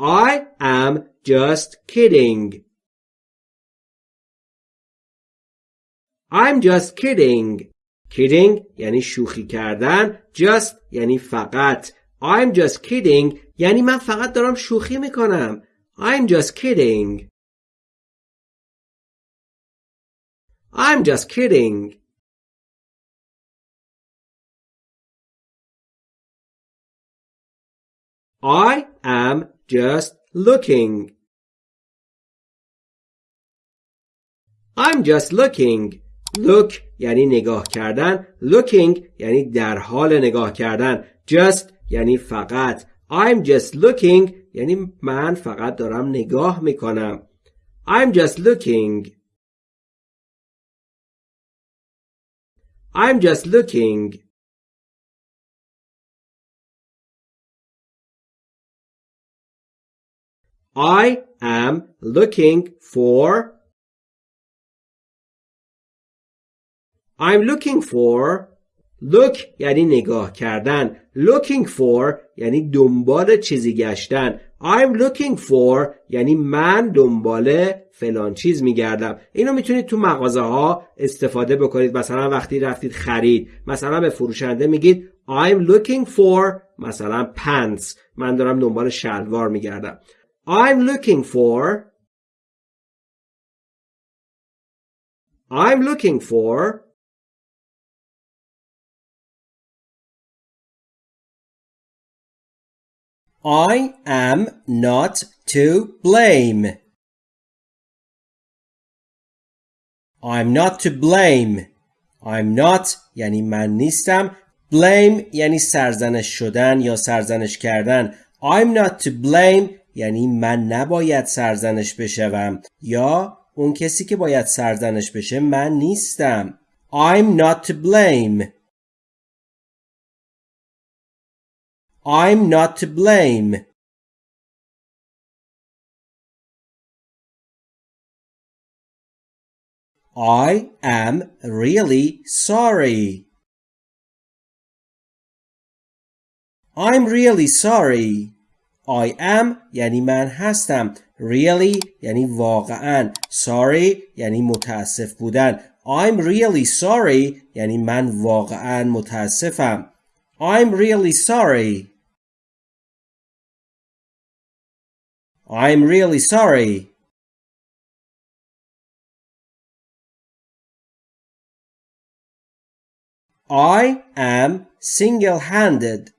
I am just kidding. I'm just kidding. kidding یعنی شوخی کردن just یعنی فقط I'm just kidding یعنی من فقط دارم شوخی می‌کنم I'm just kidding I'm just kidding I am just looking I'm just looking look یعنی نگاه کردن looking یعنی در حال نگاه کردن just یعنی فقط I'm just looking یعنی من فقط دارم نگاه می‌کنم I'm just looking I'm just looking I am looking for I'm looking for look یعنی نگاه کردن. Looking for یعنی دنبال چیزی گشتن. I'm looking for یعنی من دنبال فلان چیز میگردم. اینو می‌تونید تو مغازه ها استفاده بکنید. مثلا وقتی رفتید خرید مثلا به فروشنده میگید I'm looking for مثلا pants. من دارم دنبال شلوار میگردم. I'm looking for I'm looking for I am not to blame. I'm not to blame. I'm not یعنی من نیستم. Blame یعنی سرزنش شدن یا سرزنش کردن. I'm not to blame یعنی من نباید سرزنش بشوم یا اون کسی که باید سرزنش بشه من نیستم. I'm not to blame. I'm not to blame. I am really sorry. I'm really sorry. I am یعنی من هستم. Really یعنی واقعا. Sorry یعنی متاسف بودن. I'm really sorry یعنی من واقعا متاسفم. I'm really sorry. I'm really sorry. I am single-handed.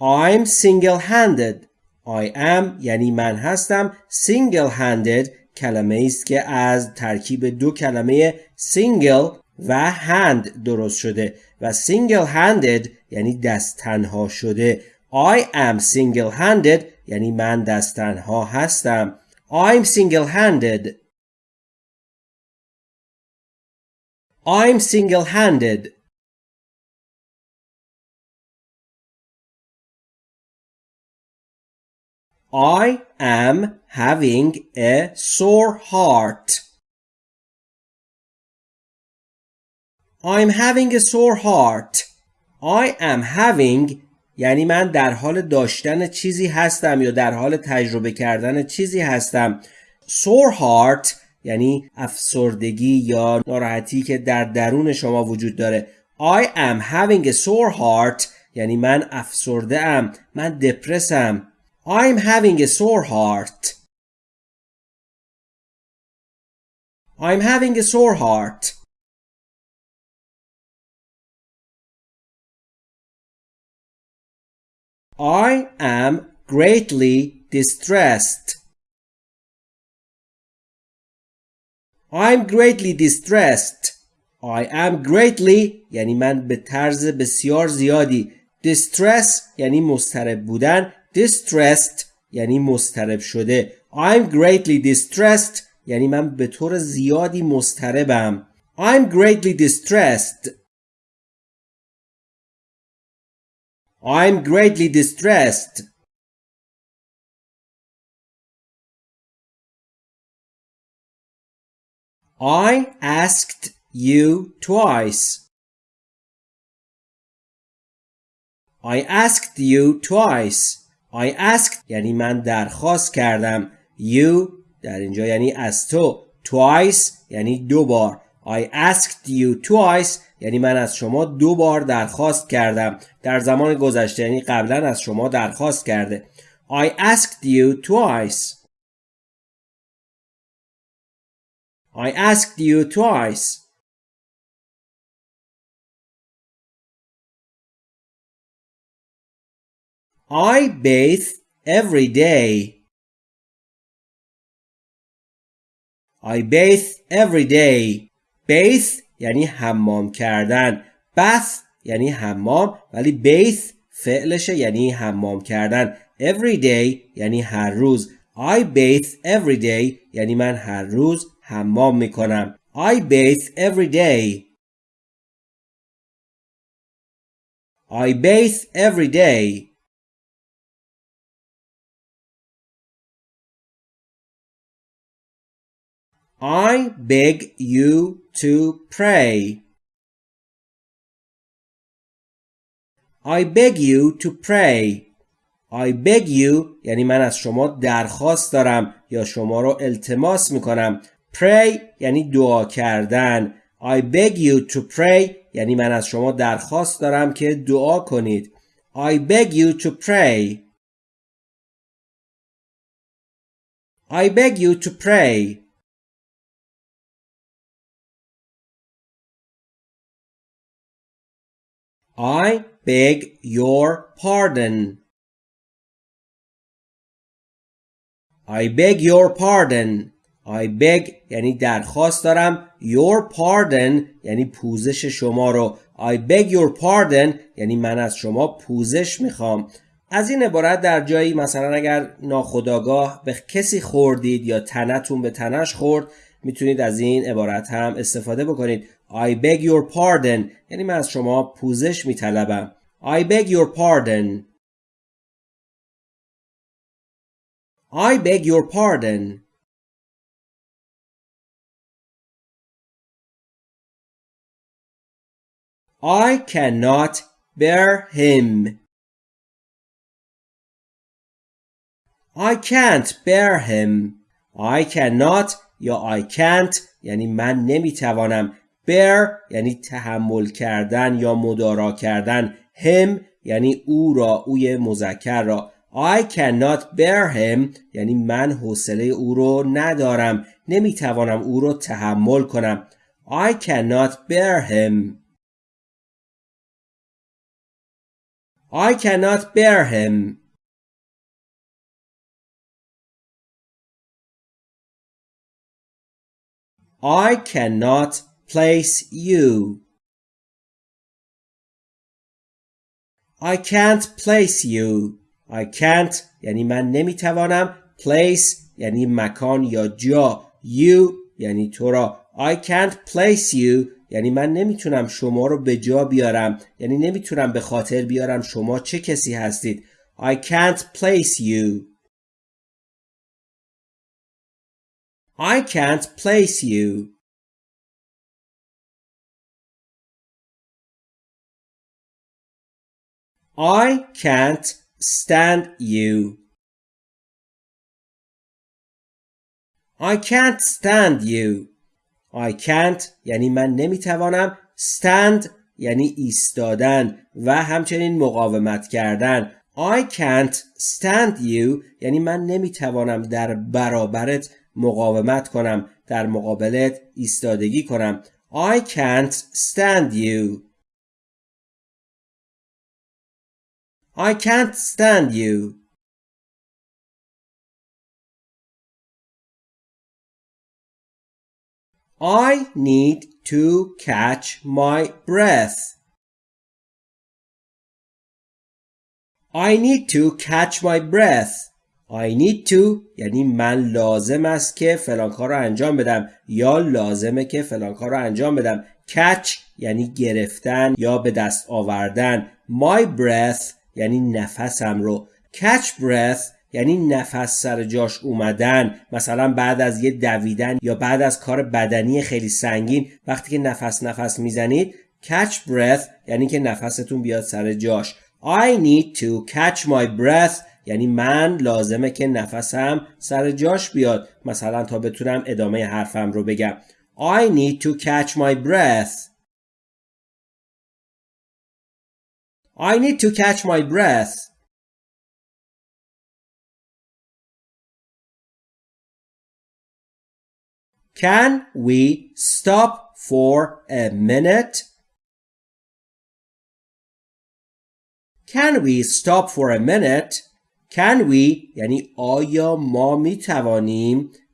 I'm single-handed. I am یعنی من هستم single-handed کلمه است که از ترکیب دو کلمه single و hand درست شده و single-handed یعنی دست تنها شده I am single-handed یعنی من دست تنها هستم I'm single-handed I'm single-handed I am having a sore heart. I'm having a sore heart. I am having یعنی من در حال داشتن چیزی هستم یا در حال تجربه کردن چیزی هستم sore heart یعنی افسردگی یا ناراحتی که در درون شما وجود داره I am having a sore heart یعنی من افسرده ام من دپرسم I'm having a sore heart I'm having a sore heart I am greatly distressed. I'm greatly distressed. I am greatly یعنی من به طرز بسیار زیادی distress یعنی مسترب بودن distressed یعنی مسترب شده I'm greatly distressed یعنی من به طور زیادی مستربم I'm greatly distressed I'm greatly distressed. I asked you twice. I asked you twice I asked یعنی من درخواست کردم. You در اینجا یعنی از تو. Twice یعنی دو بار. I asked you twice یعنی من از شما دو بار درخواست کردم. در زمان گذشته یعنی قبلا از شما درخواست کرده. I asked you twice. I asked you twice. I bathe every day. I bathe every day. Bathe یعنی حمام کردن. bath یعنی حمام ولی bathe فعلشه یعنی حمام کردن. Every day یعنی هر روز. I bathe every day یعنی من هر روز حمام می‌کنم. I bathe every day. I bathe every day. I beg you to pray. I beg you to pray. I beg you یعنی من از شما درخواست دارم یا شما رو التماس می‌کنم. Pray یعنی دعا کردن. I beg you to pray یعنی من از شما درخواست دارم که دعا کنید. I beg you to pray. I beg you to pray. I beg your pardon. I beg your pardon. I beg یعنی درخواست دارم your pardon یعنی پوزش شما رو I beg your pardon یعنی من از شما پوزش می‌خوام از این عبارت در جایی مثلا اگر ناخداگاه به کسی خوردید یا تنتون به تنش خورد می‌تونید از این عبارت هم استفاده بکنید I beg your pardon یعنی من از شما پوزش میطلبم I beg your pardon I beg your pardon I cannot bear him I can't bear him I cannot یا I can't یعنی من نمیتوانم bear یعنی تحمل کردن یا مدارا کردن. Him یعنی او را اوی مذکر را. I cannot bear him یعنی من حوصله او رو ندارم. نمی‌توانم او رو تحمل کنم. I cannot bear him. I cannot bear him. I cannot place you. I can't place you. I can't یعنی من نمی‌توانم place یعنی مکان یا جا. You یعنی تو را. I can't place you یعنی من نمی‌تونم شما رو به جا بیارم. یعنی نمی‌تونم به خاطر بیارم شما چه کسی هستید. I can't place you. I can't place you. I can't stand you. I can't stand you. I can't یعنی من نمی‌توانم stand یعنی ایستادن و همچنین مقاومت کردن I can't stand you یعنی من نمی‌توانم در برابرت مقاومت کنم در مقابلت ایستادگی کنم I can't stand you I can't stand you. I need to catch my breath. I need to catch my breath. I need to یعنی من لازم است که فلان کار رو انجام بدم یا لازمه که فلان کار رو انجام بدم catch یعنی گرفتن یا به دست آوردن my breath یعنی نفسم رو. Catch breath یعنی نفس سر جاش اومدن. مثلا بعد از یه دویدن یا بعد از کار بدنی خیلی سنگین وقتی که نفس نفس می‌زنید catch breath یعنی که نفستون بیاد سر جاش. I need to catch my breath یعنی من لازمه که نفسم سر جاش بیاد. مثلا تا بتونم ادامه حرفم رو بگم. I need to catch my breath. I need to catch my breath Can we stop for a minute? Can we stop for a minute? Can we یعنی آیا ما می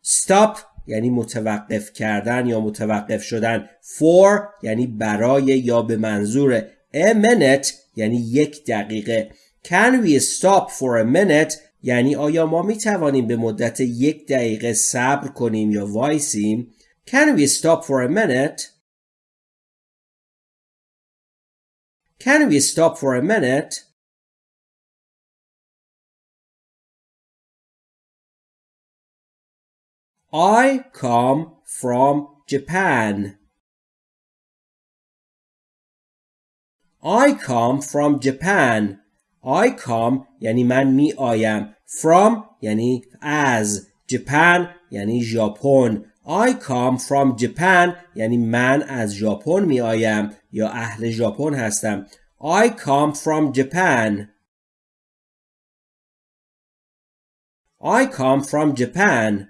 stop یعنی متوقف کردن یا متوقف شدن for یعنی برای یا به منظور a minute یعنی یک دقیقه Can we stop for a minute یعنی آیا ما می توانیم به مدت یک دقیقه صبر کنیم یا وایسیم Can we stop for a minute Can we stop for a minute I come from Japan. I come from Japan. I come یعنی من می آیم. From یعنی از. Japan یعنی ژاپن. I come from Japan یعنی من از ژاپن می آیم یا اهل ژاپن هستم. I come from Japan. I come from Japan.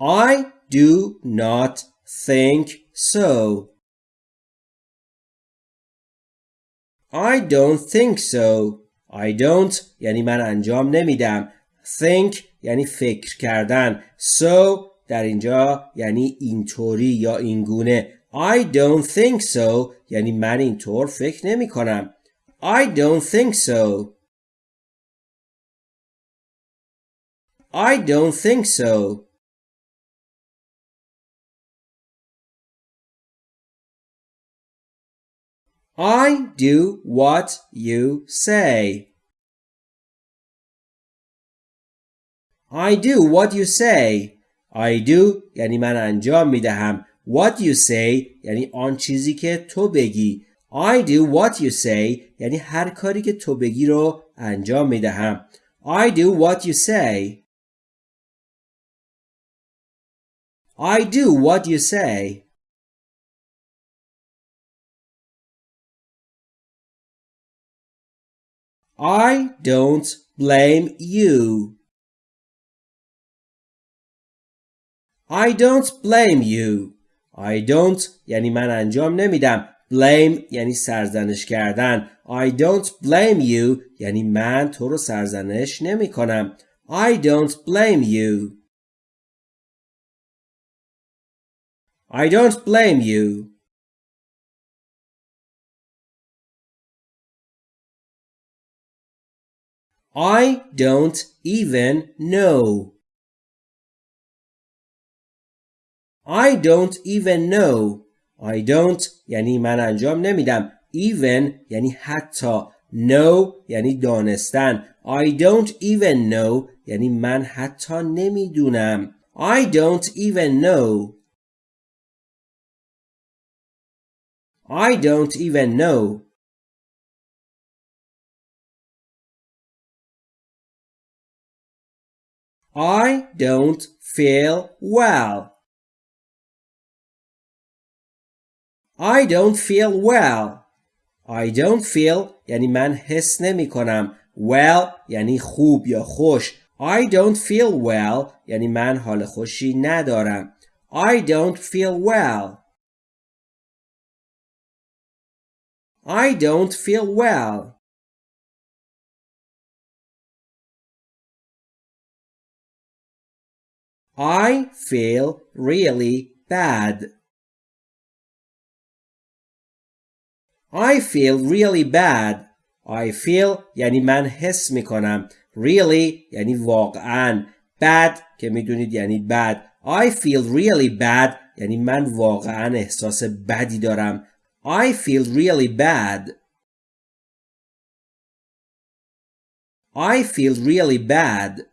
I do not think so. I don't think so. I don't یعنی من انجام نمیدم. think یعنی فکر کردن. so در اینجا یعنی اینطوری یا اینگونه. I don't think so یعنی من اینطور فکر نمی کنم. I don't think so. I don't think so. I do what you say. I do what you say. I do یعنی من انجام می دهم. What you say یعنی آن چیزی که تو بگی. I do what you say یعنی هر کاری که تو بگی رو انجام می دهم. I do what you say. I do what you say. I don't blame you. I don't blame you. I don't یعنی من انجام نمیدم. blame یعنی سرزنش کردن. I don't blame you یعنی من تو رو سرزنش نمی کنم. I don't blame you. I don't blame you. I don't even know. I don't even know. I don't یعنی من انجام نمیدم. Even یعنی حتی. know یعنی دانستن. I don't even know یعنی من حتی نمیدونم. I don't even know. I don't even know. I don't feel well. I don't feel well. I don't feel یعنی من حس نمی کنم. Well یعنی خوب یا خوش. I don't feel well یعنی من حال خوشی ندارم. I don't feel well. I don't feel well. I feel really bad. I feel really bad. I feel یعنی من حس می کنم. Really یعنی واقعا. Bad که میدونید یعنی بد. I feel really bad یعنی من واقعا احساس بدی دارم. I feel really bad. I feel really bad.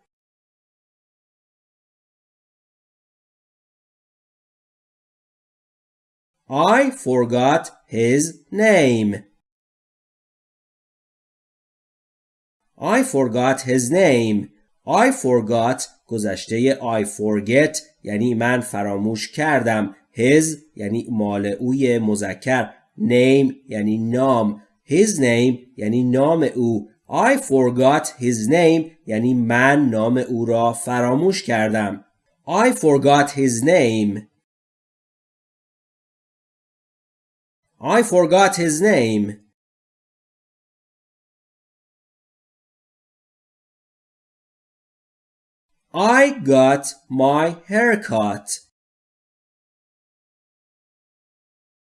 I forgot his name. I forgot his name. I forgot گذشته I forget یعنی من فراموش کردم. His یعنی مال اوی مذکر. Name یعنی نام. His name یعنی نام او. I forgot his name یعنی من نام او را فراموش کردم. I forgot his name. I forgot his name. I got my haircut.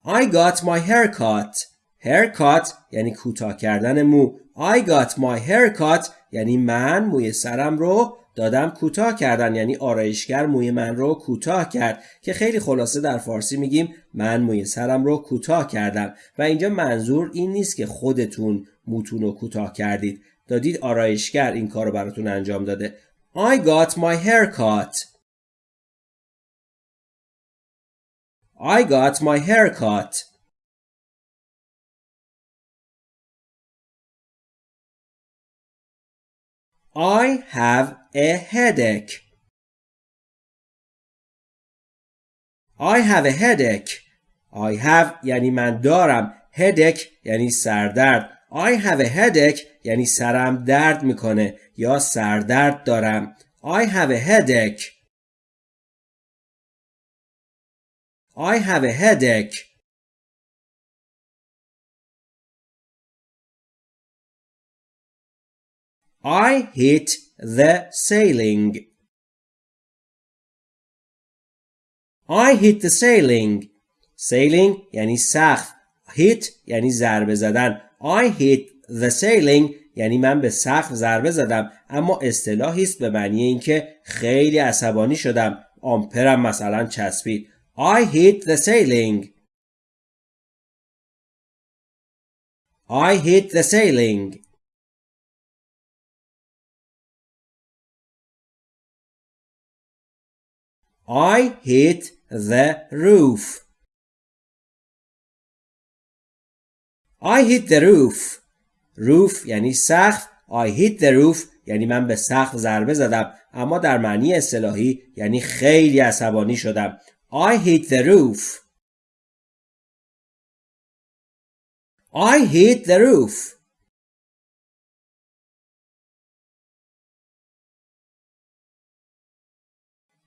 I got my haircut. haircut یعنی کوتاه کردن مو. I got my haircut یعنی من موی سرم رو دادم کوتاه کردن یعنی آرایشگر موی من رو کوتاه کرد که خیلی خلاصه در فارسی میگیم من موی سرم رو کوتاه کردم. و اینجا منظور این نیست که خودتون موتون رو کوتاه کردید. دادید آرایشگر این کار رو براتون انجام داده. I got my hair cut. I got my hair I have a headache. I have a headache. I have یعنی من دارم. headache یعنی سردرد. I have a headache یعنی سرم درد می‌کنه یا سردرد دارم. I have a headache. I have a headache. I hit the ceiling. I hit the ceiling. Sailing یعنی سقف. Hit یعنی ضربه زدن. I hit the ceiling یعنی من به سقف ضربه زدم اما اصطلاحی است به معنی اینکه خیلی عصبانی شدم آمپرم مثلا چسبید I hit the ceiling I hit the ceiling I hit the roof I hit the roof roof یعنی سقف I hit the roof یعنی من به سقف ضربه زدم اما در معنی اصطلاحی یعنی خیلی عصبانی شدم I hit the roof I hit the roof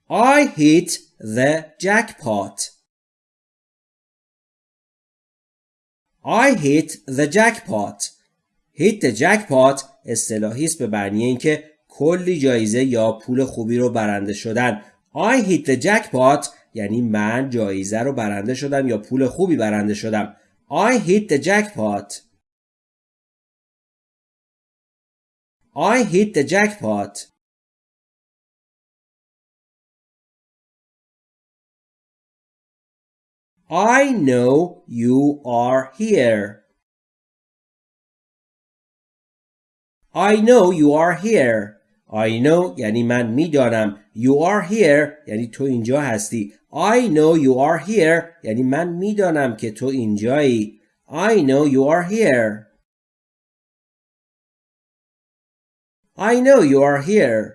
I hit the jackpot. I hit the jackpot. Hit the jackpot اصطلاحی است به معنی اینکه کلی جایزه یا پول خوبی رو برنده شدن. I hit the jackpot یعنی من جایزه رو برنده شدم یا پول خوبی برنده شدم. I hit the jackpot. I hit the jackpot. I know you are here I know you are here. I know یعنی من میدانم. You are here یعنی تو اینجا هستی. I know you are here یعنی من میدانم که تو اینجایی. I know you are here. I know you are here.